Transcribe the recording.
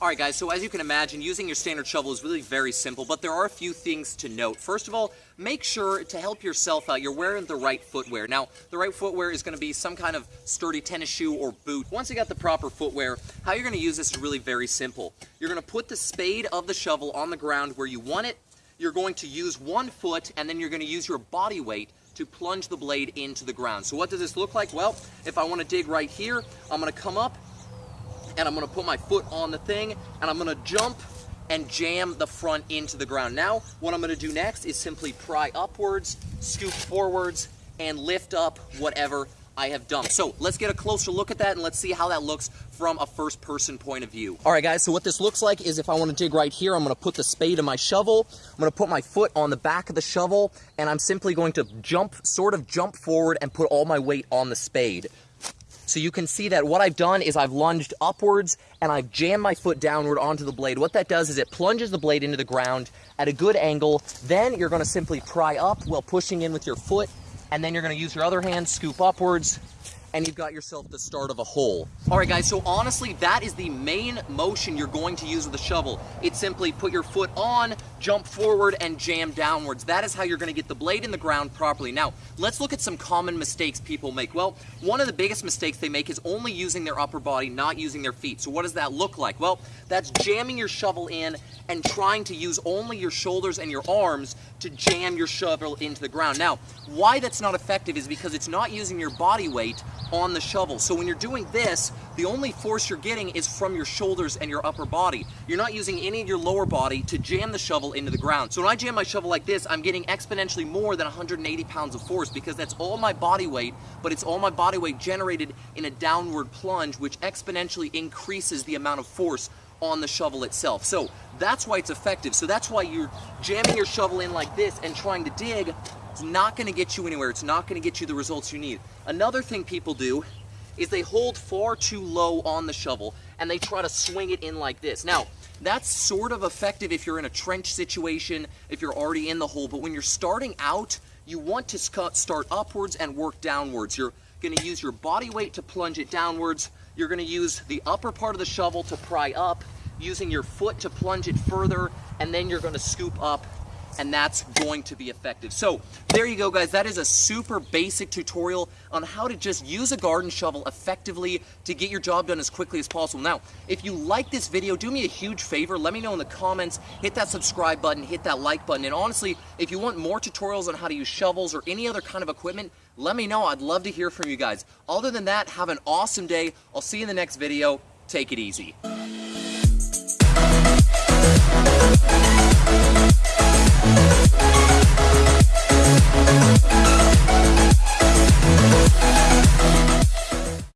Alright guys, so as you can imagine, using your standard shovel is really very simple, but there are a few things to note. First of all, make sure to help yourself out, you're wearing the right footwear. Now, the right footwear is going to be some kind of sturdy tennis shoe or boot. Once you got the proper footwear, how you're going to use this is really very simple. You're going to put the spade of the shovel on the ground where you want it, you're going to use one foot, and then you're going to use your body weight to plunge the blade into the ground. So what does this look like? Well, if I want to dig right here, I'm going to come up, and I'm gonna put my foot on the thing and I'm gonna jump and jam the front into the ground. Now, what I'm gonna do next is simply pry upwards, scoop forwards, and lift up whatever I have done. So let's get a closer look at that and let's see how that looks from a first person point of view. All right guys, so what this looks like is if I wanna dig right here, I'm gonna put the spade in my shovel, I'm gonna put my foot on the back of the shovel, and I'm simply going to jump, sort of jump forward and put all my weight on the spade. So you can see that what I've done is I've lunged upwards and I've jammed my foot downward onto the blade. What that does is it plunges the blade into the ground at a good angle. Then you're going to simply pry up while pushing in with your foot. And then you're to use your other hand, scoop upwards, and you've got yourself the start of a hole. All right, guys, so honestly, that is the main motion you're going to use with the shovel. It's simply put your foot on, jump forward, and jam downwards. That is how you're gonna get the blade in the ground properly. Now, let's look at some common mistakes people make. Well, one of the biggest mistakes they make is only using their upper body, not using their feet. So what does that look like? Well, that's jamming your shovel in and trying to use only your shoulders and your arms to jam your shovel into the ground. Now, why that's not effective is because it's not using your body weight on the shovel. So when you're doing this, the only force you're getting is from your shoulders and your upper body. You're not using any of your lower body to jam the shovel into the ground. So when I jam my shovel like this, I'm getting exponentially more than 180 pounds of force because that's all my body weight, but it's all my body weight generated in a downward plunge, which exponentially increases the amount of force on the shovel itself. So that's why it's effective. So that's why you're jamming your shovel in like this and trying to dig. It's not gonna get you anywhere. It's not gonna get you the results you need. Another thing people do is they hold far too low on the shovel and they try to swing it in like this. Now, that's sort of effective if you're in a trench situation, if you're already in the hole, but when you're starting out, you want to start upwards and work downwards. You're gonna use your body weight to plunge it downwards. You're gonna use the upper part of the shovel to pry up, using your foot to plunge it further, and then you're gonna scoop up and that's going to be effective. So there you go guys, that is a super basic tutorial on how to just use a garden shovel effectively to get your job done as quickly as possible. Now, if you like this video, do me a huge favor, let me know in the comments, hit that subscribe button, hit that like button, and honestly, if you want more tutorials on how to use shovels or any other kind of equipment, let me know, I'd love to hear from you guys. Other than that, have an awesome day, I'll see you in the next video, take it easy.